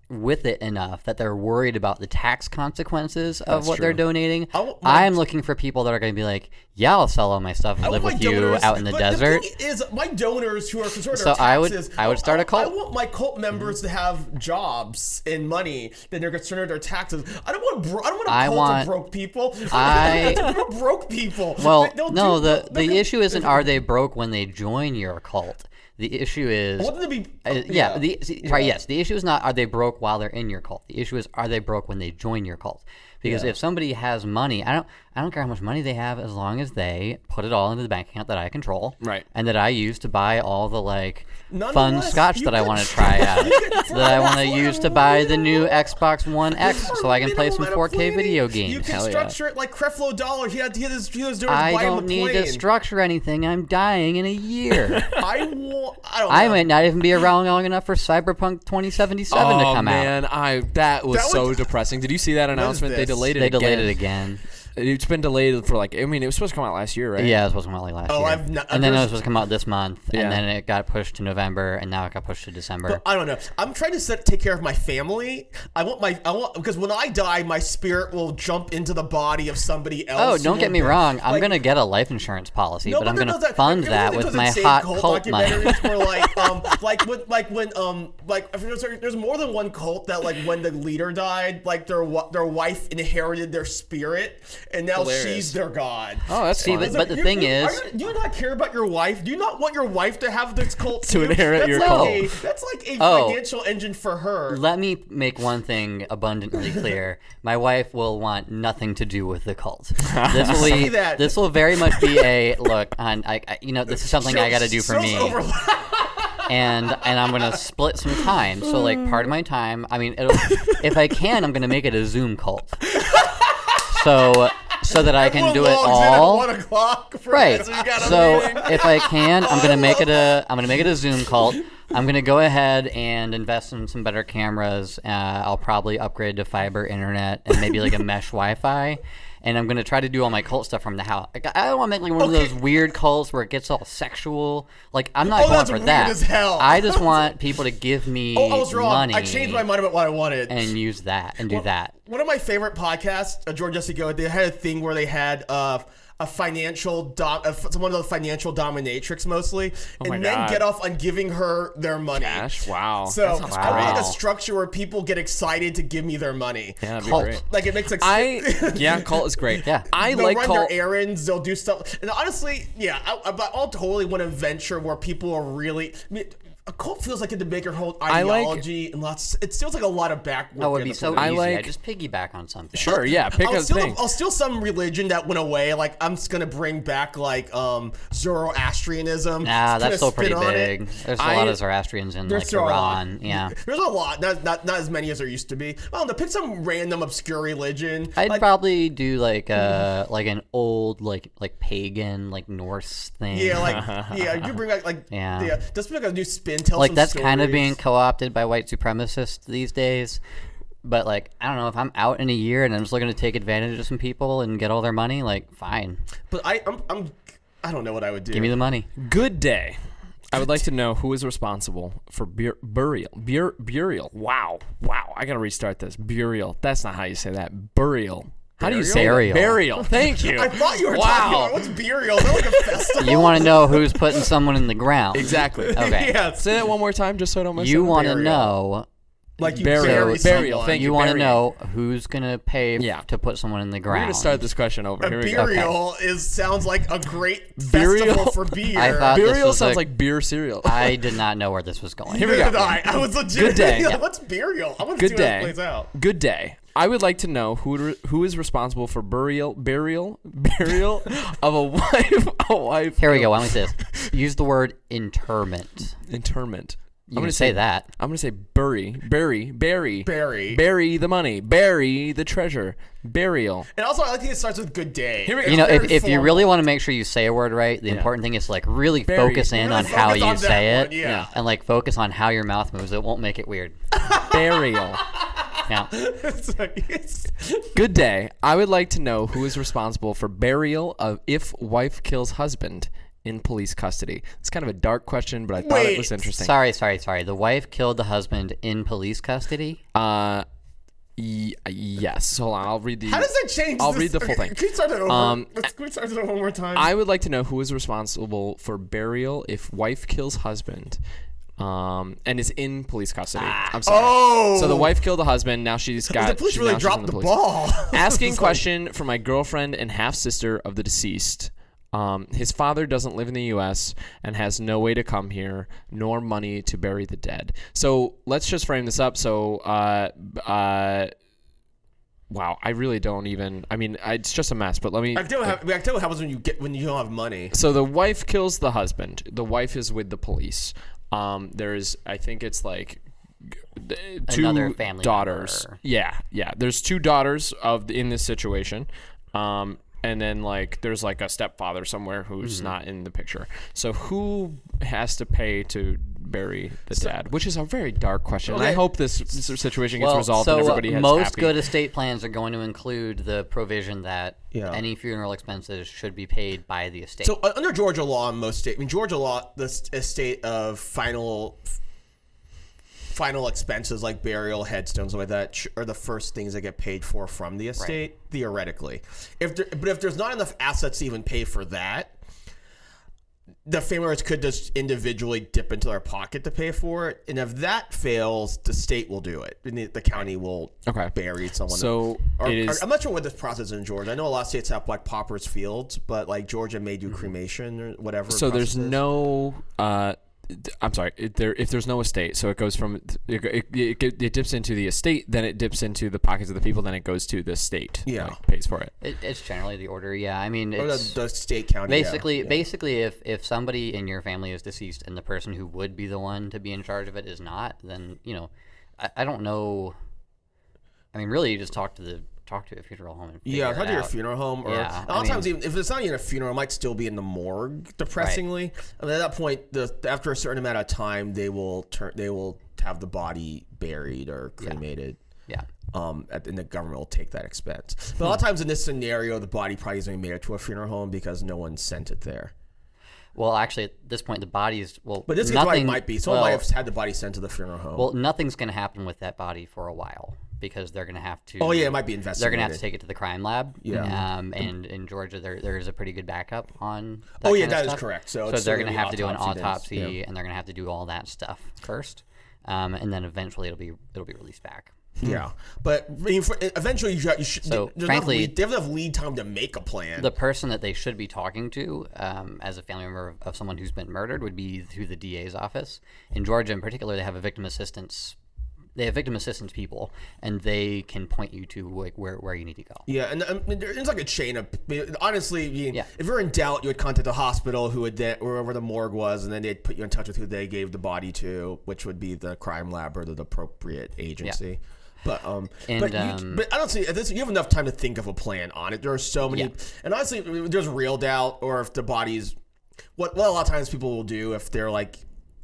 with it enough that they're worried about the tax consequences of what they're donating. I I'm looking for people that are going to be like, "Yeah, I'll sell all my stuff and I live with my you out in the desert." The thing is, my donors who are concerned So about I would- taxes, I would start a cult. I want my cult mm-hmm. members to have jobs and money that they're concerned about their taxes. I don't want. Bro- I don't want a I cult want- of broke people. I- I want broke people. well, They'll no, the the issue isn't are they broke when they join your cult. The issue is I want them to be. Uh, yeah, the see, right. Yes, the issue is not are they broke while they're in your cult. The issue is are they broke when they join your cult. Because if somebody has money, I don't, I don't care how much money they have, as long as they put it all into the bank account that I control, Right. and that I use to buy all the like fun scotch that I want to try- out, that I want to use to buy the new Xbox One X, so I can play some 4K planning, video You games. can Hell yeah. structure it like Creflo Dollar. He had, he had his, he was doing I don't need to structure anything. I'm dying in a year. I want. I don't. I know. might not even be around long enough for Cyberpunk 2077 to oh come out. man, I that was That so was- depressing. Did you see that announcement? They delayed it. They again. delayed it again. It's been delayed for like I mean it was supposed to come out last year, right? Yeah, it was supposed to come out like last Oh, year. I've not- and then it there's- was supposed to come out this month, Yeah. and then it got pushed to November, and now it got pushed to December. But I don't know. I'm trying to set, take care of my family. I want my I want because when I die, my spirit will jump into the body of somebody else. oh, who don't get me be- wrong. I'm like- gonna get a life insurance policy, No, but I'm no, gonna no, that- fund like, that there's with my insane hot cult cult money. documentaries Where like um like when like when um like if there's, there's more than one cult that like when the leader died, like their wa- their wife inherited their spirit, and now Hilarious. she's their god. Oh, that's See, fun. but- It's like, the you- thing you- is- are you- do you not care about your wife? Do you not want your wife to have this cult To inherit that's your like cult. A, that's like a Oh. financial engine for her. Let me make one thing abundantly clear. My wife will want nothing to do with the cult. This will be, that. this will very much be a look on. I, I, you know, this is something I got to do for me. and and I'm gonna split some time. So like part of my time, I mean, it'll, if I can, I'm gonna make it a Zoom cult. So so that I can do it logs in at all. one o'clock for Right. You got a So meeting. if I can, I'm gonna make it a I'm gonna make it a Zoom call. I'm gonna go ahead and invest in some better cameras. Uh, I'll probably upgrade to fiber internet and maybe like a mesh Wi-Fi. And I'm gonna try to do all my cult stuff from the house. Like, I don't want to make like one Okay. of those weird cults where it gets all sexual. Like I'm not Oh, going that's for weird that. as hell. I just want people to give me Oh, I was wrong. money I changed my mind about what I wanted. and use that and do that. One of my favorite podcasts, uh, George Jesse Go, they had a thing where they had uh, a financial dom- uh, one of the financial dominatrix mostly, Oh and then God. get off on giving her their money. Cash. Wow. So I want like a structure where people get excited to give me their money. Yeah, be Cult. great. Like it makes like I yeah, cult is great. Yeah. I they'll like run cult. their errands. They'll do stuff. And honestly, yeah, I, I, but I'll totally want to venture where people are really. I mean, a cult feels like it to make your whole I like- ideology and lots. It feels like a lot of back. Oh, it'd be so easy. I I like- just piggyback on something. Sure. Yeah. Pick I'll a steal, thing. I'll steal some religion that went away. Like I'm just gonna bring back like um Zoroastrianism. Nah, that's still pretty spin it. big. There's a I- lot of Zoroastrians in There's like still a lot. Iran. Yeah. There's a lot, not, not not as many as there used to be. I don't know. Pick some random obscure religion. I'd like, probably do like uh like an old like like pagan like Norse thing. yeah, like yeah, you bring back like Yeah. yeah, just bring like a new spin. Tell like some that's kind of being co-opted by white supremacists these days. But like I don't know if I'm out in a year and I'm just looking to take advantage of some people and get all their money, like fine, But I I'm, I'm I don't know what I would do. give me the money. Good day. I would like to know who is responsible for bur- burial. Bur- burial. Wow. Wow. I gotta restart this. Burial. That's not how you say that. Burial. How do you say Burial? Burial. Thank you. I thought you were wow. talking about what's burial. Is that like a festival? You want to know who's putting someone in the ground? Exactly. Okay. yeah, Say that one more time, just so I don't mess You up. want to know like you Burial. bury Burial, someone. thank you you, want to know who's gonna pay Yeah. to put someone in the ground. We're gonna start this question over. A Here we go. burial is sounds like a great Burial? festival for beer. I thought- Burial was sounds a- like beer cereal. I did not know where this was going. Here we go. I. I was legit. Good day. like, Yeah. What's burial? I want to Good see day. how this plays out. Good day. I would like to know who re- who is responsible for burial burial burial of a wife a wife Here we go. Why don't we say this? Use the word interment. interment. You I'm gonna say that. I'm gonna say bury, bury, bury, Bury. bury the money, bury the treasure, burial. And also, I like that it starts with good day. Here we go. You know, if, very if you formal. really want to make sure you say a word right, the important thing is to like really Very- focus in Really on how focus you on that say one, it, yeah. and like focus on how your mouth moves. It won't make it weird. Burial. Yeah. It's like- it's- Good day. I would like to know who is responsible for burial of if wife kills husband in police custody. It's kind of a dark question, but I thought it was interesting. Sorry, sorry, sorry. The wife killed the husband in police custody. Uh, y- yes. Hold on. I'll read the. How does that change? I'll this? read the full okay, thing. Can we start that over? Um, Let's, can we start that one more time? I would like to know who is responsible for burial if wife kills husband, um, and is in police custody. I'm sorry. oh, So the wife killed the husband. Now she's got. the police she- really now she's in dropped the, police. ball. Asking It's like- question for my girlfriend and half sister of the deceased. Um, his father doesn't live in the U.S. and has no way to come here, nor money to bury the dead. So let's just frame this up. So, uh, uh, wow, I really don't even. I mean, I, it's just a mess. But let me. I can tell you how, I tell what happens when you get when you don't have money. So the wife kills the husband. The wife is with the police. Um, there's, I think it's like two Another family daughters. member. Yeah, yeah. There's two daughters of in this situation. Um, and then like there's like a stepfather somewhere who's Mm-hmm. not in the picture. So who has to pay to bury the dad? Which is a very dark question. And I hope this s- situation gets Well, resolved so and everybody has most happy. good estate plans are going to include the provision that Yeah. any funeral expenses should be paid by the estate. So uh, under Georgia law, most state, I mean Georgia law, the s- estate of final final expenses like burial, headstones, like that, are the first things that get paid for from the estate theoretically. If there, but if there's not enough assets to even pay for that, the family members could just individually dip into their pocket to pay for it, and if that fails, the state will do it. And the, the county will Okay. bury someone. So Or- or- I'm not sure what this process is in Georgia. I know a lot of states have like paupers fields, but like Georgia may do cremation or whatever. Mm-hmm. So there's is. no. Uh, I'm sorry. It, there, if there's no estate, so it goes from it, it, it, it dips into the estate, then it dips into the pockets of the people, then it goes to the state. Yeah. like, pays for it. It, it's generally the order. Yeah, I mean, Or the, the state county. yeah. basically basically if if somebody in your family is deceased and the person who would be the one to be in charge of it is not, then you know, I, I don't know. I mean, really, you just talk to the talk to a funeral home. And Yeah, talk to your funeral home, or Yeah, a lot of times even if it's not even a funeral, it might still be in the morgue. Depressingly, I mean, at that point, the after a certain amount of time, they will turn, they will have the body buried or cremated. Yeah. Um, at- and the government will take that expense. But a lot of times in this scenario, the body probably hasn't made it to a funeral home because no one sent it there. Well, actually, at this point, the body is well. But this nothing might be. Someone well, might have had the body sent to the funeral home. Well, nothing's going to happen with that body for a while because they're going to have to. oh yeah, it might be investigated. They're going to have to take it to the crime lab. Yeah. Um, and in Georgia, there there is a pretty good backup on. Oh, yeah, that is stuff. correct. So So, they're going to have to do an autopsy Yeah. and they're going to have to do all that stuff first, um, and then eventually it'll be it'll be released back. Yeah, but I mean, for, eventually you, you should. So, frankly- lead, they have enough lead time to make a plan. The person that they should be talking to, um, as a family member of, of someone who's been murdered, would be through the DA's office. In Georgia, in particular, they have a victim assistance. They have victim assistance people, and they can point you to like where, where you need to go. yeah, and um, there's like a chain of. Honestly, I mean, Yeah. if you're in doubt, you would contact the hospital, who would then wherever the morgue was, and then they'd put you in touch with who they gave the body to, which would be the crime lab or the, appropriate agency. Yeah. But um, And, but, you, um, but I don't see this. You have enough time to think of a plan on it. There are so many, Yeah. and honestly, there's real doubt, or if the body's what what a lot of times people will do if they're like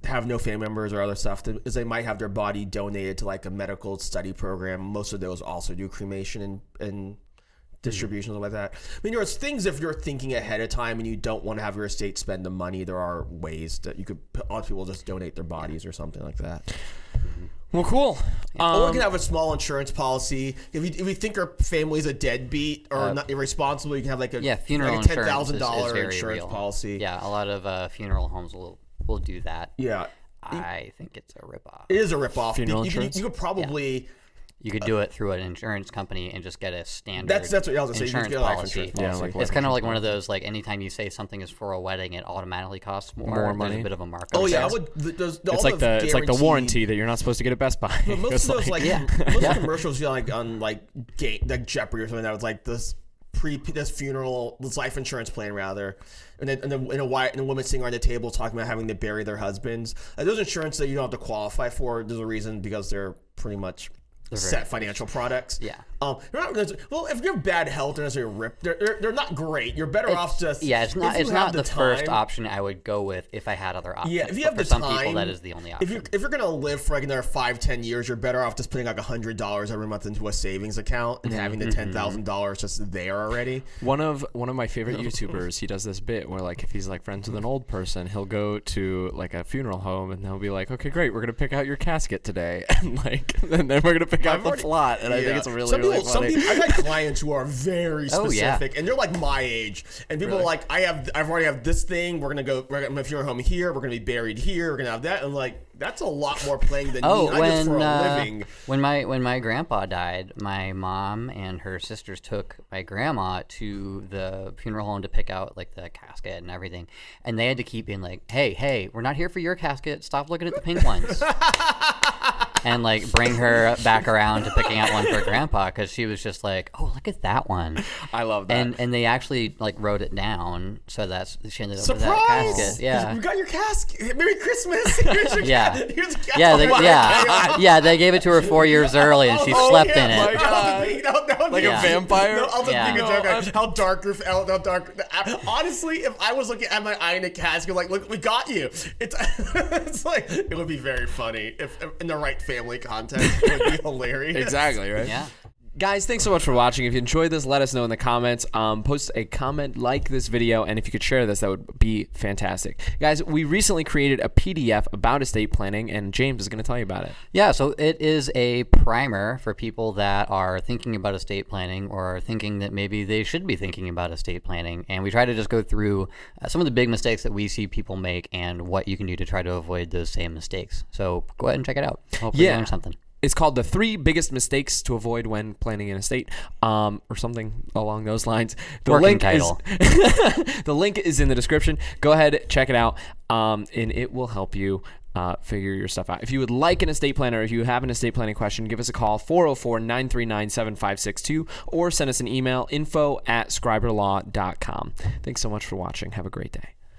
have no family members or other stuff is they might have their body donated to like a medical study program. Most of those also do cremation and and distributions like that. I mean, there's things if you're thinking ahead of time and you don't want to have your estate spend the money. There are ways that you could. A lot of people just donate their bodies or something like that. Well, cool. or Um, we can have a small insurance policy. If you, if you think our family's a deadbeat or not irresponsible, you can have like a Yeah, funeral like a ten insurance thousand dollar insurance real. policy. Yeah, a lot of uh, funeral homes will will do that. yeah. I think it's a ripoff. It is a ripoff. Funeral you, insurance? Could, you could probably. You could do it through an insurance company and just get a standard. That's that's what I was gonna say. You insurance get a life policy. insurance Yeah, policy. like It's kind of like one of those like anytime you say something is for a wedding, it automatically costs more. More There's money. a bit of a markup. oh yeah, I would. th- Those, all it's like the it's like the warranty that you're not supposed to get at Best Buy. But most of those like Yeah. most Yeah. of the commercials you know, like on like game like Jeopardy or something that was like this pre this funeral this life insurance plan rather. And then and, then, and a white and a woman sitting around the table talking about having to bury their husbands. Like, those insurance that you don't have to qualify for there's a reason because they're pretty much set financial products. Yeah. Um they're not necessarily- well if you have bad health they're necessarily rip they're, they're, they're not great you're better off just yeah, it's not it's not the, first time- option I would go with if I had other options. yeah, if you but have for the some time, people that is the only option. If you're if you're gonna live for like another five ten years, you're better off just putting like hundred dollars every month into a savings account and having the ten thousand dollars just there already. One of one of my favorite YouTubers, he does this bit where like if he's like friends with an old person, he'll go to like a funeral home and they'll be like, "Okay, great, we're gonna pick out your casket today," and like and then we're gonna pick out the already- plot. And I think Yeah. it's really some really some people. I've had clients who are very Oh, yeah. specific, and they're like my age, and people are like, I have, I've already have this thing. We're gonna go. We're gonna a funeral home here. We're gonna be buried here. We're gonna have that, and like that's a lot more playing than Oh, me. I just for when a uh, living. when my when my grandpa died, my mom and her sisters took my grandma to the funeral home to pick out like the casket and everything, and they had to keep being like, "Hey, hey, we're not here for your casket. Stop looking at the pink ones." and like bring her back around to picking out one for grandpa because she was just like, "Oh, look at that one." I love that. And and they actually like wrote it down, so that's she ended up with that casket. Yeah. we got your casket. Merry Christmas. Here's your Yeah. ca- Here's a casket. Yeah, they, Oh yeah, God. yeah. They gave it to her four years early, and she Oh, slept yeah, in it. my God. No, no, Like a vampire? No, I'll just Yeah. think a joke. Like, How dark, your- how, how dark. Honestly, if I was looking at my eye in a casket, like, look, we got you. It's, it's like it would be very funny if, if in the right family context. Would be hilarious. exactly right. Yeah. Guys, thanks so much for watching. If you enjoyed this, let us know in the comments. Um, post a comment, like this video, and if you could share this, that would be fantastic. Guys, we recently created a PDF about estate planning, and James is going to tell you about it. Yeah, so it is a primer for people that are thinking about estate planning or are thinking that maybe they should be thinking about estate planning. And we try to just go through uh, some of the big mistakes that we see people make and what you can do to try to avoid those same mistakes. So go ahead and check it out. Hopefully, Yeah. you learn something. It's called the three biggest mistakes to avoid when planning an estate, um, or something along those lines. The Working link title. is the link is in the description. Go ahead, check it out, um, and it will help you. Uh, figure your stuff out. If you would like an estate planner, if you have an estate planning question, give us a call 404 939 7562 or send us an email info at schreiberlaw.com. Thanks so much for watching. Have a great day.